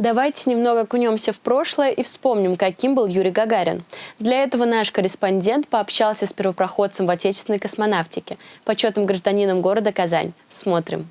Давайте немного окунемся в прошлое и вспомним, каким был Юрий Гагарин. Для этого наш корреспондент пообщался с первопроходцем в отечественной космонавтике, почетным гражданином города Казань. Смотрим.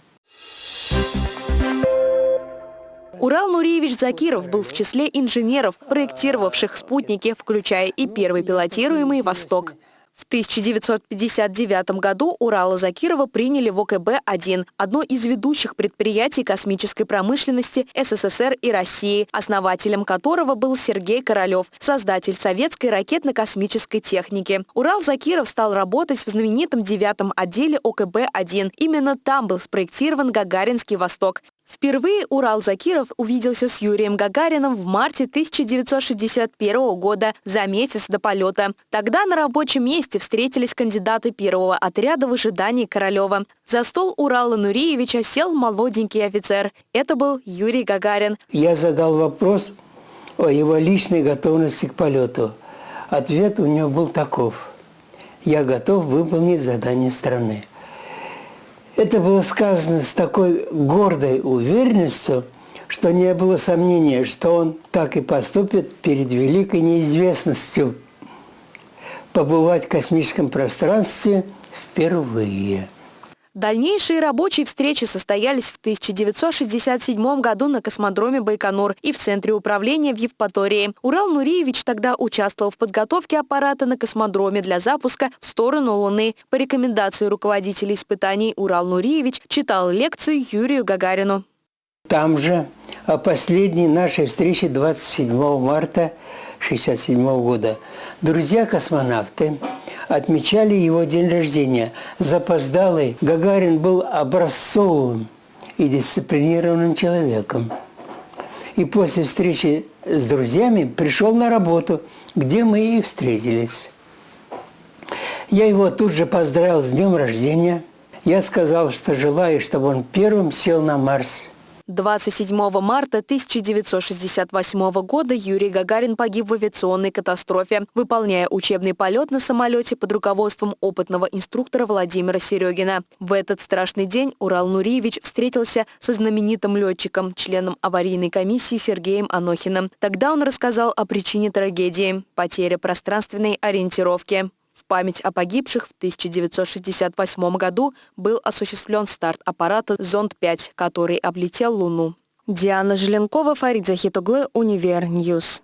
Урал Нуриевич Закиров был в числе инженеров, проектировавших спутники, включая и первый пилотируемый «Восток». В 1959 году Урала Закирова приняли в ОКБ-1, одно из ведущих предприятий космической промышленности СССР и России, основателем которого был Сергей Королев, создатель советской ракетно-космической техники. Урал Закиров стал работать в знаменитом девятом отделе ОКБ-1. Именно там был спроектирован Гагаринский «Восток». Впервые Урал Закиров увиделся с Юрием Гагарином в марте 1961 года, за месяц до полета. Тогда на рабочем месте встретились кандидаты первого отряда в ожидании Королева. За стол Урала Нуриевича сел молоденький офицер. Это был Юрий Гагарин. Я задал вопрос о его личной готовности к полету. Ответ у него был таков. Я готов выполнить задание страны. Это было сказано с такой гордой уверенностью, что не было сомнения, что он так и поступит перед великой неизвестностью побывать в космическом пространстве впервые. Дальнейшие рабочие встречи состоялись в 1967 году на космодроме Байконур и в Центре управления в Евпатории. Урал Нуриевич тогда участвовал в подготовке аппарата на космодроме для запуска в сторону Луны. По рекомендации руководителя испытаний Урал Нуриевич читал лекцию Юрию Гагарину. Там же о последней нашей встрече 27 марта 1967 года друзья-космонавты отмечали его день рождения. Запоздалый Гагарин был образцовым и дисциплинированным человеком. И после встречи с друзьями пришел на работу, где мы и встретились. Я его тут же поздравил с днем рождения. Я сказал, что желаю, чтобы он первым сел на Марс – 27 марта 1968 года Юрий Гагарин погиб в авиационной катастрофе, выполняя учебный полет на самолете под руководством опытного инструктора Владимира Серегина. В этот страшный день Урал Нуриевич встретился со знаменитым летчиком, членом аварийной комиссии Сергеем Анохиным. Тогда он рассказал о причине трагедии – потеря пространственной ориентировки. В память о погибших в 1968 году был осуществлен старт аппарата «Зонд-5», который облетел Луну. Диана Желенкова, Фарид Захитуглы, Универ News.